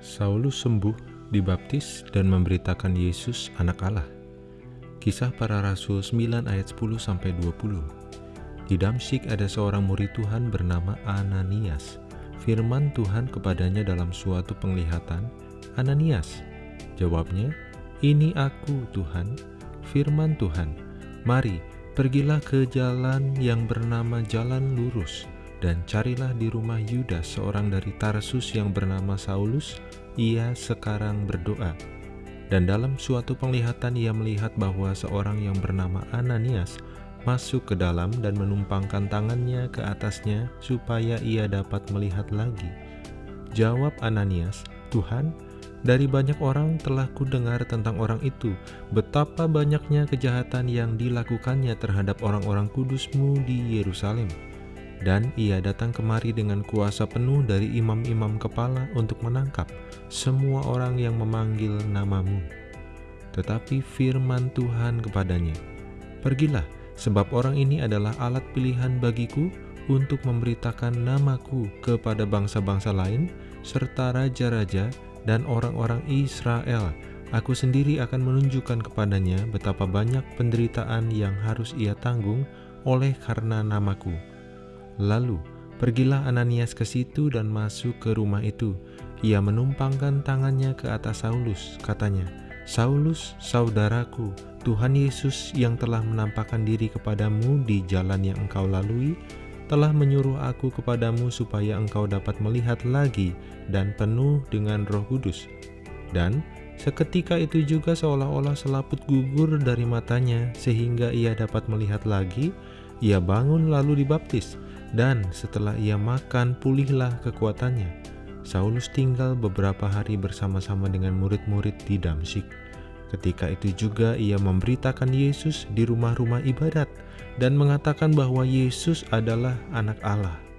Saulus sembuh, dibaptis, dan memberitakan Yesus anak Allah. Kisah para Rasul 9 ayat 10-20 Di Damsyik ada seorang murid Tuhan bernama Ananias. Firman Tuhan kepadanya dalam suatu penglihatan, Ananias. Jawabnya, ini aku Tuhan. Firman Tuhan, mari pergilah ke jalan yang bernama jalan lurus dan carilah di rumah Yudas seorang dari Tarsus yang bernama Saulus, ia sekarang berdoa. Dan dalam suatu penglihatan ia melihat bahwa seorang yang bernama Ananias masuk ke dalam dan menumpangkan tangannya ke atasnya supaya ia dapat melihat lagi. Jawab Ananias, Tuhan, dari banyak orang telah kudengar tentang orang itu, betapa banyaknya kejahatan yang dilakukannya terhadap orang-orang kudusmu di Yerusalem. Dan ia datang kemari dengan kuasa penuh dari imam-imam kepala untuk menangkap semua orang yang memanggil namamu. Tetapi firman Tuhan kepadanya, Pergilah, sebab orang ini adalah alat pilihan bagiku untuk memberitakan namaku kepada bangsa-bangsa lain, serta raja-raja dan orang-orang Israel. Aku sendiri akan menunjukkan kepadanya betapa banyak penderitaan yang harus ia tanggung oleh karena namaku. Lalu, pergilah Ananias ke situ dan masuk ke rumah itu. Ia menumpangkan tangannya ke atas Saulus, katanya, Saulus, saudaraku, Tuhan Yesus yang telah menampakkan diri kepadamu di jalan yang engkau lalui, telah menyuruh aku kepadamu supaya engkau dapat melihat lagi dan penuh dengan roh kudus. Dan seketika itu juga seolah-olah selaput gugur dari matanya sehingga ia dapat melihat lagi, ia bangun lalu dibaptis dan setelah ia makan pulihlah kekuatannya. Saulus tinggal beberapa hari bersama-sama dengan murid-murid di Damsyik. Ketika itu juga ia memberitakan Yesus di rumah-rumah ibadat dan mengatakan bahwa Yesus adalah anak Allah.